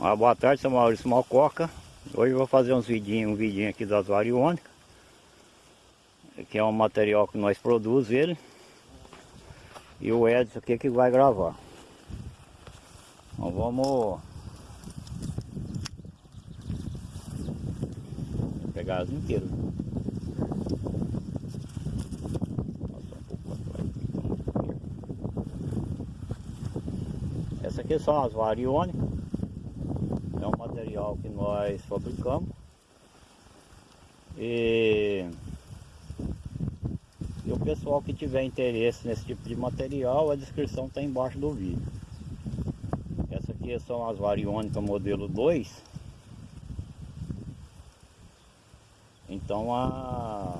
Uma boa tarde, sou Maurício Malcoca. Hoje vou fazer uns vidinhos, um vidinho aqui das variônicas. Que é um material que nós produzimos ele. E o Edson aqui que vai gravar. Então vamos pegar as inteiras. Essa aqui são as variônicas que nós fabricamos e, e o pessoal que tiver interesse nesse tipo de material, a descrição está embaixo do vídeo. Essa aqui são as variônicas modelo 2. Então a,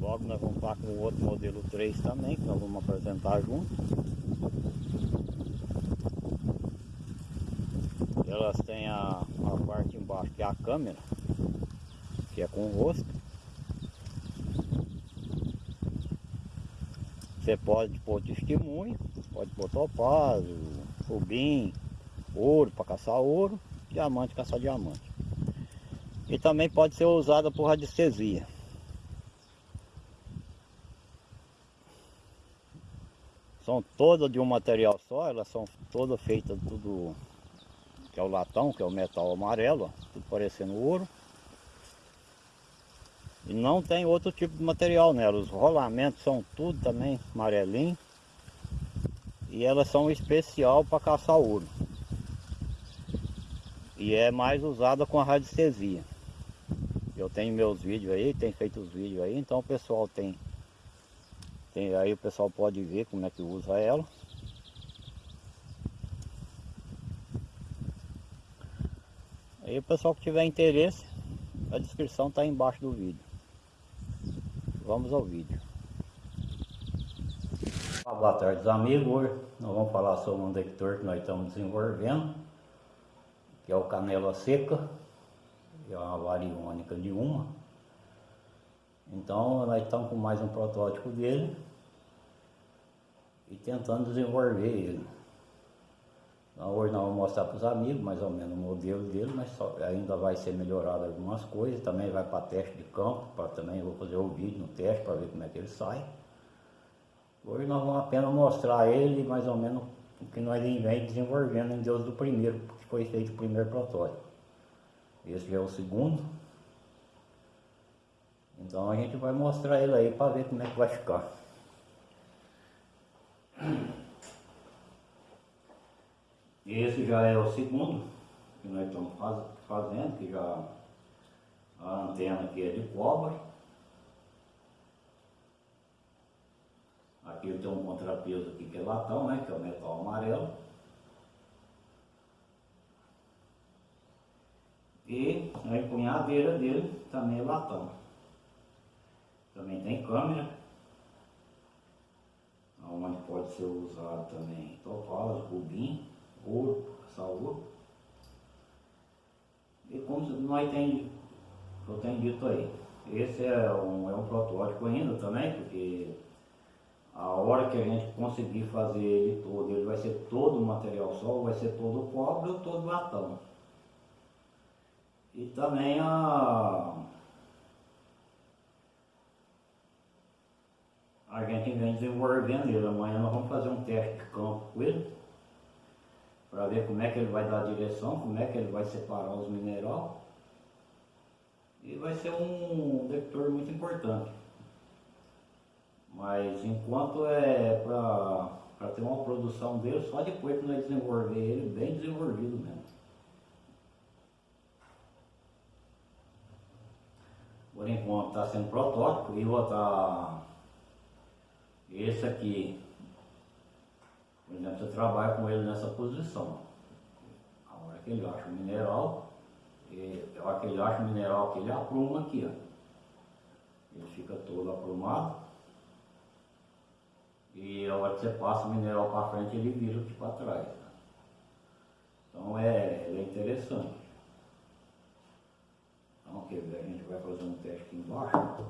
logo nós vamos estar com o outro modelo 3 também, que nós vamos apresentar junto. Elas têm a, é a câmera, que é com o rosto. Você pode pôr testemunho, pode pôr topázio, rubim, ouro para caçar ouro, diamante caçar diamante. E também pode ser usada por radiestesia. São todas de um material só, elas são todas feitas tudo é o latão, que é o metal amarelo, ó, parecendo ouro. E não tem outro tipo de material nela, os rolamentos são tudo também amarelinho. E elas são especial para caçar ouro. E é mais usada com a radiestesia. Eu tenho meus vídeos aí, tem feito os vídeos aí, então o pessoal tem, tem aí o pessoal pode ver como é que usa ela. Aí o pessoal que tiver interesse, a descrição está embaixo do vídeo. Vamos ao vídeo. Boa tarde amigos, hoje nós vamos falar sobre um detector que nós estamos desenvolvendo, que é o canela seca, é uma variônica de uma. Então nós estamos com mais um protótipo dele e tentando desenvolver ele. Hoje nós vamos mostrar para os amigos mais ou menos o modelo dele, mas só, ainda vai ser melhorado algumas coisas, também vai para teste de campo, para também vou fazer o vídeo no teste para ver como é que ele sai. Hoje nós vamos apenas mostrar ele mais ou menos o que nós vem desenvolvendo em Deus do primeiro, que foi feito o primeiro protótipo. Esse já é o segundo. Então a gente vai mostrar ele aí para ver como é que vai ficar. Esse já é o segundo que nós estamos faz, fazendo, que já a antena aqui é de cobre. Aqui tem um contrapeso aqui que é latão, né, que é o metal amarelo. E a empunhadeira dele também é latão. Também tem câmera, onde pode ser usado também topázio, rubim ouro, salvo. E como nós tem, eu tenho dito aí, esse é um, é um protótipo ainda também, porque a hora que a gente conseguir fazer ele todo, ele vai ser todo material só, vai ser todo cobre ou todo latão. E também a, a gente vem desenvolvendo ele. Amanhã nós vamos fazer um teste de campo com ele para ver como é que ele vai dar a direção, como é que ele vai separar os minerais. E vai ser um detector muito importante. Mas enquanto é para ter uma produção dele, só depois que nós desenvolver ele bem desenvolvido mesmo. Por enquanto está sendo protótipo e vou estar esse aqui por exemplo, você trabalha com ele nessa posição. A hora que ele acha o mineral, e a hora que ele acha o mineral que ele apruma aqui, ó. Ele fica todo aprumado. E a hora que você passa o mineral para frente, ele vira aqui para trás. Né? Então é, é interessante. Então quer a gente vai fazer um teste aqui embaixo.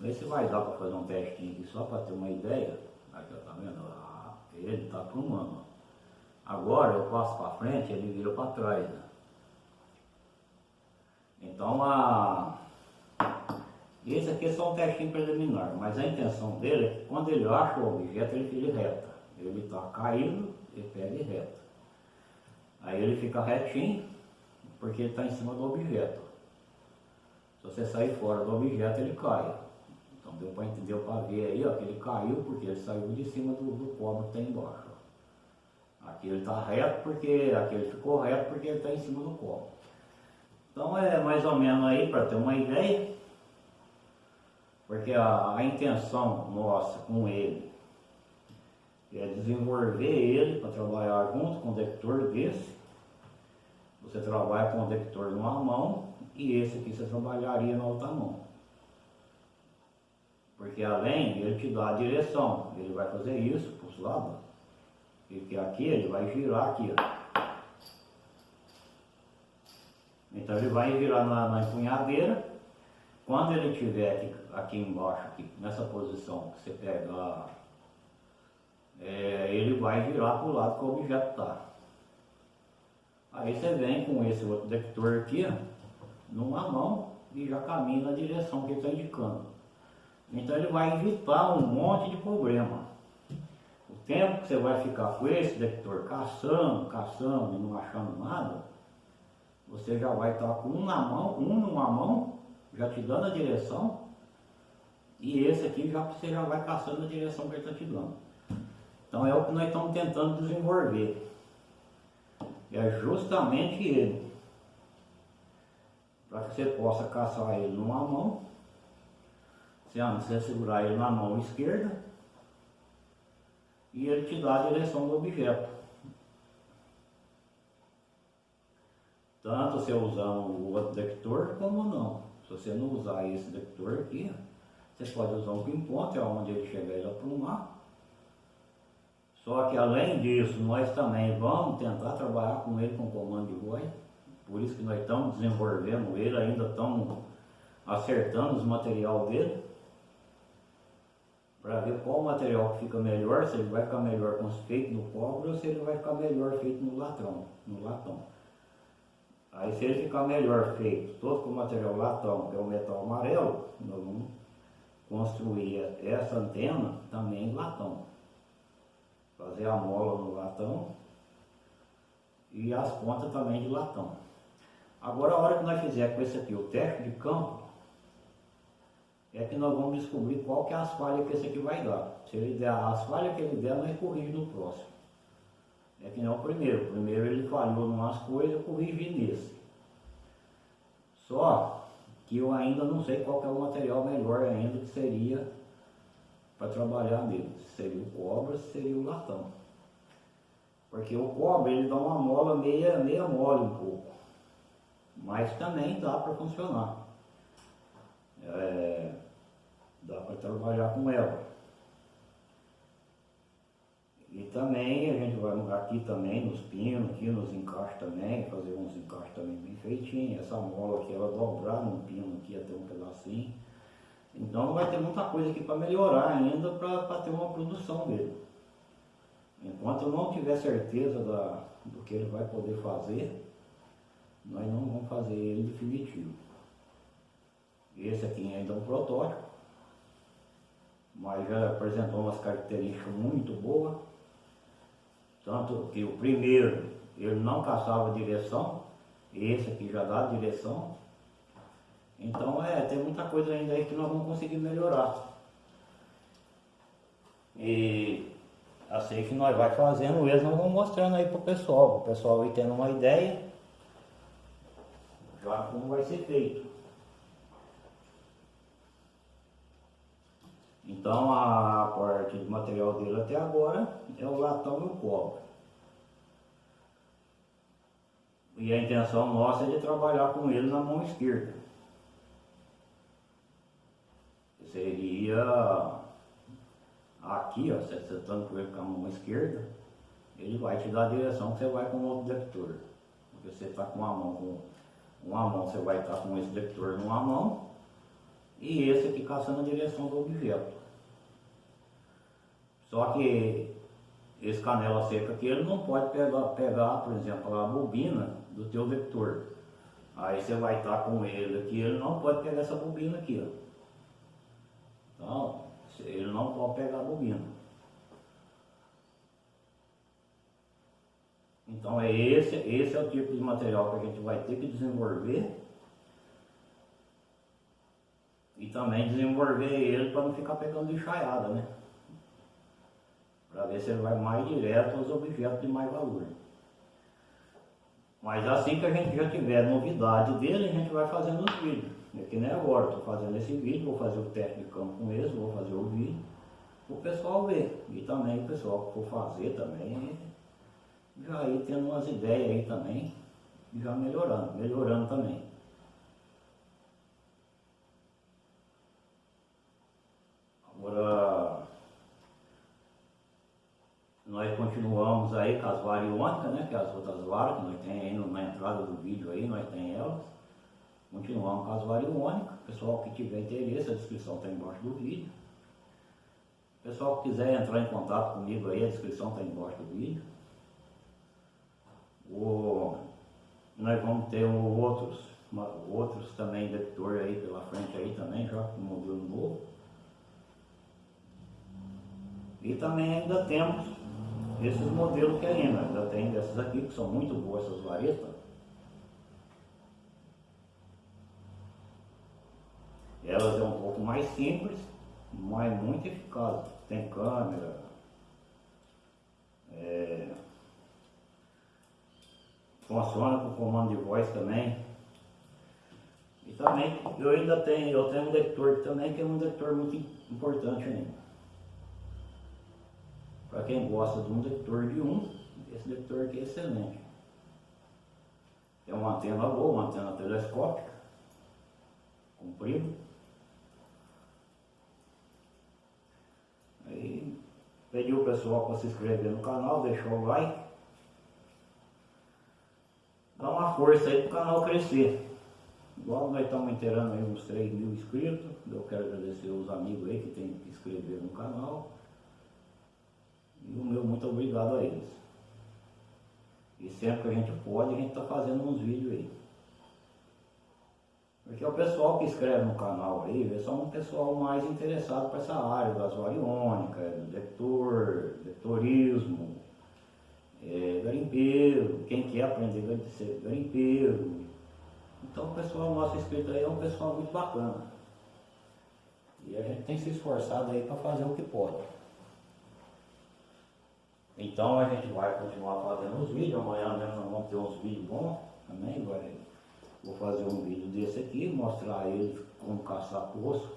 Sei se vai dar para fazer um testinho aqui só para ter uma ideia. Aqui, ó, tá vendo? Ele está aprumando. Agora eu passo para frente, ele vira para trás. Né? Então a esse aqui é só um testinho preliminar, mas a intenção dele é que quando ele acha o objeto, ele fica reta. Ele está caído, ele pega reta. Aí ele fica retinho, porque ele está em cima do objeto. Se você sair fora do objeto, ele cai. Deu para entender, para ver aí, ó, que ele caiu porque ele saiu de cima do, do cobre que está embaixo. Aqui ele está reto porque, aqui ele ficou reto porque ele está em cima do cobre. Então é mais ou menos aí para ter uma ideia. Porque a, a intenção nossa com ele é desenvolver ele para trabalhar junto com o detector desse. Você trabalha com o detector numa mão e esse aqui você trabalharia na outra mão. Porque além ele te dá a direção, ele vai fazer isso para os lados. Aqui ele vai girar aqui, ó. Então ele vai virar na, na empunhadeira. Quando ele estiver aqui aqui embaixo, aqui, nessa posição que você pega, é, ele vai virar para o lado que o objeto está. Aí você vem com esse outro detector aqui, numa mão, e já caminha na direção que ele está indicando. Então ele vai evitar um monte de problema. O tempo que você vai ficar com esse detector caçando, caçando e não achando nada, você já vai estar com um na mão, um numa mão, já te dando a direção, e esse aqui já você já vai caçando a direção que ele está te dando. Então é o que nós estamos tentando desenvolver. É justamente ele. Para que você possa caçar ele numa mão. Você, você segurar ele na mão esquerda. E ele te dá a direção do objeto. Tanto você usando o outro detector como não. Se você não usar esse detector aqui, você pode usar um pinpoint, é onde ele chegar ele aprumar. Só que além disso, nós também vamos tentar trabalhar com ele com comando de voz. Por isso que nós estamos desenvolvendo ele, ainda estamos acertando os material dele. Para ver qual material que fica melhor, se ele vai ficar melhor feito no cobre ou se ele vai ficar melhor feito no latão, no latão. Aí se ele ficar melhor feito todo com material latão, que é o metal amarelo, nós vamos construir essa antena também em latão. Fazer a mola no latão e as pontas também de latão. Agora a hora que nós fizer com esse aqui o teste de campo, é que nós vamos descobrir qual que é as falhas que esse aqui vai dar. Se ele der as falhas que ele der, nós corrigimos no próximo. É que não é o primeiro. O primeiro ele falhou em umas coisas, eu corrigi nesse. Só que eu ainda não sei qual é o material melhor ainda que seria para trabalhar nele. Se seria o cobre, se seria o latão. Porque o cobre ele dá uma mola meia, meia mole um pouco. Mas também dá para funcionar. É, dá para trabalhar com ela. E também a gente vai aqui também nos pinos, aqui nos encaixes também, fazer uns encaixes também bem feitinhos. Essa mola aqui, ela dobrar num pino aqui até um pedacinho. Então vai ter muita coisa aqui para melhorar ainda para ter uma produção dele. Enquanto eu não tiver certeza da, do que ele vai poder fazer, nós não vamos fazer ele definitivo. Esse aqui ainda é um protótipo, mas já apresentou umas características muito boas. Tanto que o primeiro ele não caçava direção, esse aqui já dá direção. Então é, tem muita coisa ainda aí que nós vamos conseguir melhorar. E assim que nós vai fazendo eles, nós vamos mostrando aí pro pessoal, o pessoal aí tendo uma ideia já como vai ser feito. Então a parte do material dele até agora é o latão e o cobre. E a intenção nossa é de trabalhar com ele na mão esquerda. Seria aqui, ó, você sentando com ele com a mão esquerda, ele vai te dar a direção que você vai com o outro detector. Porque você está com uma mão com uma mão, você vai estar com esse detector numa mão e esse aqui caçando a direção do objeto. Só que esse canela seca aqui, ele não pode pegar, pegar, por exemplo, a bobina do teu vector. Aí você vai estar com ele aqui, ele não pode pegar essa bobina aqui, ó. Então, ele não pode pegar a bobina. Então é esse, esse é o tipo de material que a gente vai ter que desenvolver e também desenvolver ele para não ficar pegando enxaiada, né? Para ver se ele vai mais direto aos objetos de mais valor. Mas assim que a gente já tiver novidade dele, a gente vai fazendo os vídeos. É que nem agora, estou fazendo esse vídeo, vou fazer o teste de campo vou fazer o vídeo, o pessoal ver. E também o pessoal que for fazer também, já ir tendo umas ideias aí também, já melhorando, melhorando também. Agora, nós continuamos aí com as variônicas, né? Que é as outras varas que nós temos aí na entrada do vídeo aí, nós temos elas. Continuamos com as variônicas. Pessoal que tiver interesse, a descrição está embaixo do vídeo. Pessoal que quiser entrar em contato comigo aí, a descrição está embaixo do vídeo. O, nós vamos ter outros, outros também detector aí pela frente aí também, já com modelo novo. E também ainda temos esses modelos que ainda, ainda tem dessas aqui, que são muito boas essas varetas. Elas é um pouco mais simples, mas muito eficaz. Tem câmera, é, funciona com comando de voz também. E também eu ainda tenho, eu tenho um detector também que é um detector muito importante ainda. Quem gosta de um detector de um, esse detector aqui é excelente. É uma antena boa, uma antena telescópica, comprida. Aí pedi o pessoal para se inscrever no canal, deixar o like. Dá uma força aí para o canal crescer. Igual nós estamos inteirando aí uns 3 mil inscritos. Eu quero agradecer os amigos aí que tem que inscrever no canal. E o meu muito obrigado a eles. E sempre que a gente pode, a gente está fazendo uns vídeos aí. Porque é o pessoal que escreve no canal aí, é só um pessoal mais interessado para essa área das variônicas, do detector, detectorismo, é, garimpeiro, quem quer aprender a ser garimpeiro. Então o pessoal nosso inscrito aí é um pessoal muito bacana. E a gente tem se esforçado aí para fazer o que pode. Então a gente vai continuar fazendo os vídeos, amanhã mesmo nós vamos ter uns vídeos bons. Também, vai, vou fazer um vídeo desse aqui, mostrar ele como caçar poço,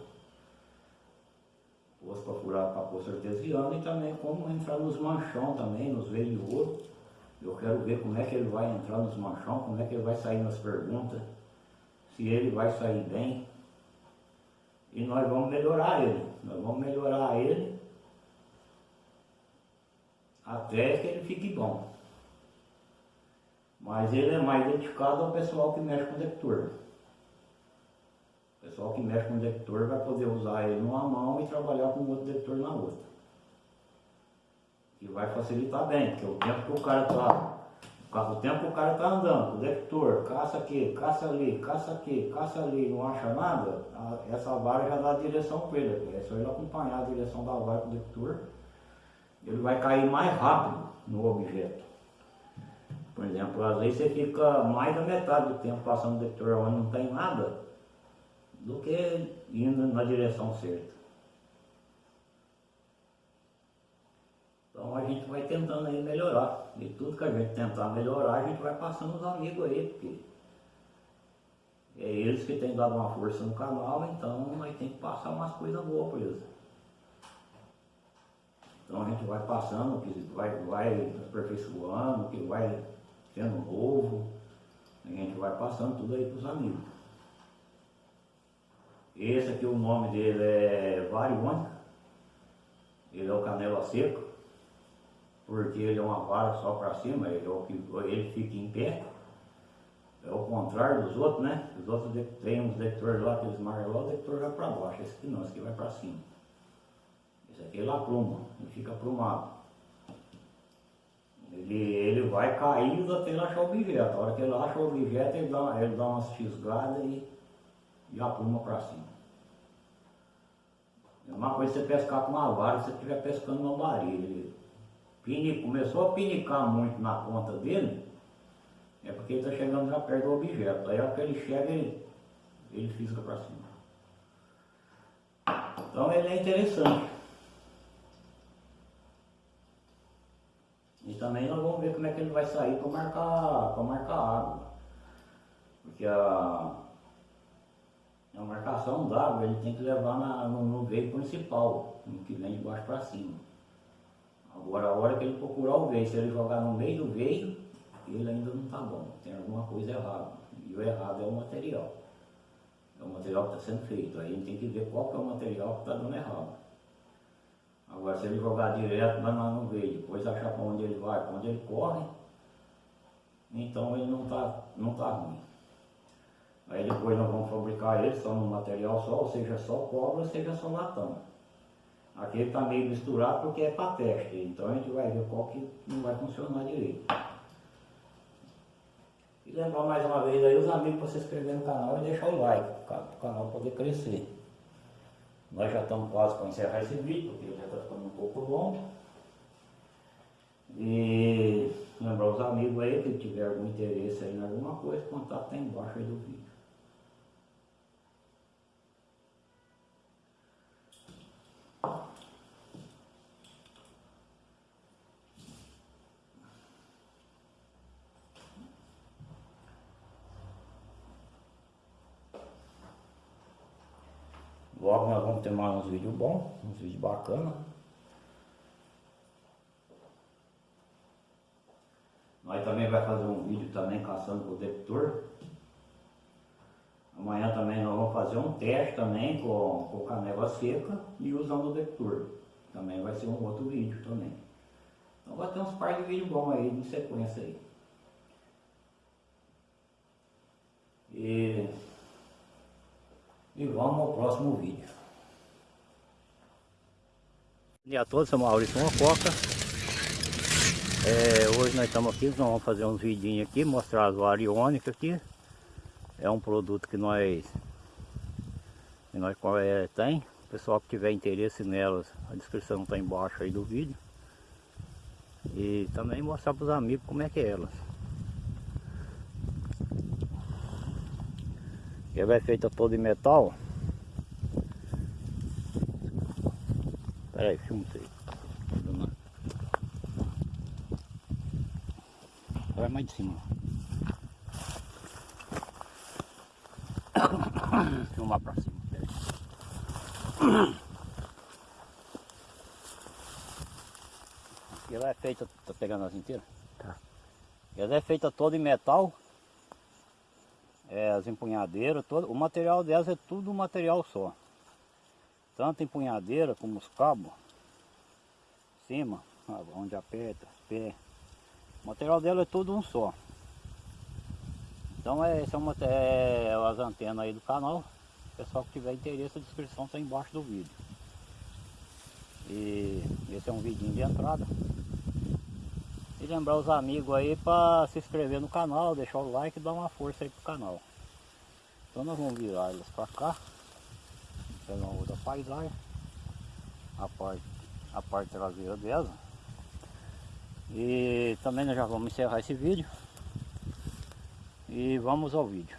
poço para furar para poço artesiano e também como entrar nos manchão também, nos de ouro. Eu quero ver como é que ele vai entrar nos manchão, como é que ele vai sair nas perguntas, se ele vai sair bem. E nós vamos melhorar ele, nós vamos melhorar ele até que ele fique bom. Mas ele é mais dedicado ao pessoal que mexe com detector. O pessoal que mexe com detector vai poder usar ele numa mão e trabalhar com o outro detector na outra. E vai facilitar bem, porque o tempo que o cara está o tempo que o cara está andando, o detector, caça aqui, caça ali, caça aqui, caça ali, não acha nada, essa vara já dá a direção para ele. É só ele acompanhar a direção da vara com o detector ele vai cair mais rápido no objeto. Por exemplo, às vezes você fica mais da metade do tempo passando o detector onde não tem nada, do que indo na direção certa. Então a gente vai tentando aí melhorar. E tudo que a gente tentar melhorar, a gente vai passando os amigos aí, porque é eles que têm dado uma força no canal, então nós tem que passar umas coisas boas para eles. Então a gente vai passando, que vai, vai aperfeiçoando, que vai tendo novo, a gente vai passando tudo aí para os amigos. Esse aqui o nome dele é Variônica, ele é o canela seco, porque ele é uma vara só para cima, ele, é ele fica em pé. É o contrário dos outros, né? Os outros tem uns detectores lá, aqueles marcam lá, o detector vai para baixo, esse aqui não, esse aqui vai para cima. Ele apruma, ele fica aprumado. Ele, ele vai caindo até ele achar o objeto. A hora que ele acha o objeto, ele dá, ele dá umas fisgadas e, e apuma para cima. É uma coisa você pescar com uma vara, você estiver pescando no baril. Ele começou a pinicar muito na ponta dele, é porque ele está chegando já perto do objeto. Aí a hora que ele chega, ele, ele fisga para cima. Então ele é interessante. Também nós vamos ver como é que ele vai sair para marcar, marcar água. Porque a, a marcação d'água ele tem que levar na, no, no veio principal, no que vem de baixo para cima. Agora a hora que ele procurar o veio, se ele jogar no meio do veio, ele ainda não está bom, tem alguma coisa errada. E o errado é o material. É o material que está sendo feito. Aí ele tem que ver qual que é o material que está dando errado. Agora, se ele jogar direto, mas não veio, depois achar para onde ele vai, para onde ele corre, então ele não está não tá ruim. Aí depois nós vamos fabricar ele só no material só, ou seja, só cobre, ou seja, só latão. Aqui ele está meio misturado porque é para teste, então a gente vai ver qual que não vai funcionar direito. E lembrar mais uma vez aí os amigos para se inscrever no canal e deixar o like, para o canal poder crescer. Nós já estamos quase para encerrar esse vídeo, porque já está ficando um pouco longo. E lembrar os amigos aí que tiver algum interesse aí em alguma coisa, contato está embaixo aí do vídeo. Logo nós vamos ter mais uns vídeos bons, uns vídeos bacanas. Nós também vai fazer um vídeo também caçando com o detector. Amanhã também nós vamos fazer um teste também com, com canela seca e usando o detector. Também vai ser um outro vídeo também. Então vai ter uns par de vídeos bons aí em sequência aí. E e vamos ao próximo vídeo. Bom dia a todos, sou Maurício Mococa. É, hoje nós estamos aqui, nós vamos fazer uns vidinhos aqui, mostrar as variônicas aqui. É um produto que nós, que nós é, tem. O pessoal que tiver interesse nelas, a descrição está embaixo aí do vídeo. E também mostrar para os amigos como é que é elas. Ela é feita toda em metal. Espera aí, filma isso aí. Vai mais de cima. Filmar pra cima. Ela é feita, tá pegando as inteiras? Tá. Ela é feita toda em metal é, as empunhadeiras, todo, o material delas é tudo um material só. Tanto empunhadeira como os cabos, cima, onde aperta, pé. O material dela é tudo um só. Então é, esse é, uma, é as antenas aí do canal. Pessoal que tiver interesse, a descrição está embaixo do vídeo. E esse é um vidinho de entrada. Lembrar os amigos aí para se inscrever no canal, deixar o like e dar uma força aí pro canal. Então nós vamos virar elas para cá. Pegar uma outra paisagem. A parte, a parte traseira dela. E também nós já vamos encerrar esse vídeo. E vamos ao vídeo.